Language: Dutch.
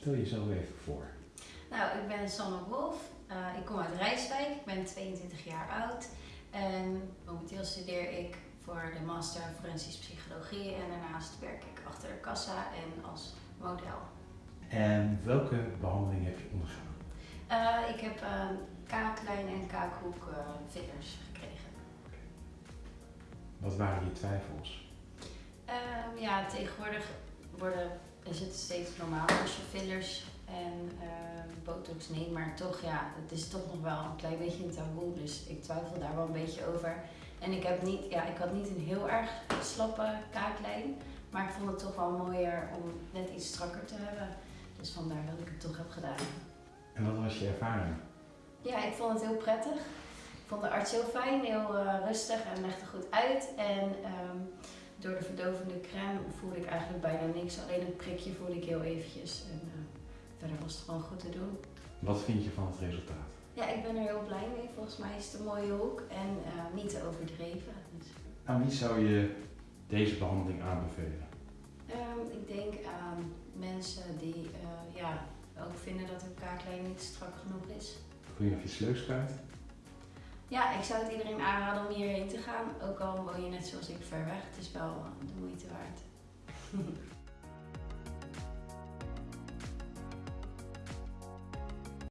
Stel jezelf even voor. Nou, ik ben Sanne Wolf. Uh, ik kom uit Rijswijk. Ik ben 22 jaar oud. En momenteel studeer ik voor de Master Forensisch Psychologie. En daarnaast werk ik achter de kassa en als model. En welke behandeling heb je ondergaan? Uh, ik heb uh, kaaklijn en kaakhoek fillers gekregen. Wat waren je twijfels? Ehm, ja, tegenwoordig worden, is het steeds normaler als je fillers en uh, botox neemt, maar toch ja, het is toch nog wel een klein beetje een taboe, dus ik twijfel daar wel een beetje over. En ik, heb niet, ja, ik had niet een heel erg slappe kaaklijn, maar ik vond het toch wel mooier om net iets strakker te hebben. Dus vandaar dat ik het toch heb gedaan. En wat was je ervaring? Ja, ik vond het heel prettig. Ik vond de arts heel fijn, heel uh, rustig en legde goed uit. En um, door de verdovende crème voelde ik eigenlijk bijna niks. Alleen een prikje voelde ik heel eventjes. En uh, verder was het gewoon goed te doen. Wat vind je van het resultaat? Ja, ik ben er heel blij mee. Volgens mij is het een mooie hoek en uh, niet te overdreven. Dus. Aan wie zou je deze behandeling aanbevelen? Um, ik denk aan mensen die uh, ja, ook vinden dat hun kaaklijn niet strak genoeg is. Kun je of je sleukskaart? Ja, ik zou het iedereen aanraden om hierheen te gaan. Ook al woon je net zoals ik ver weg. Het is wel de moeite waard.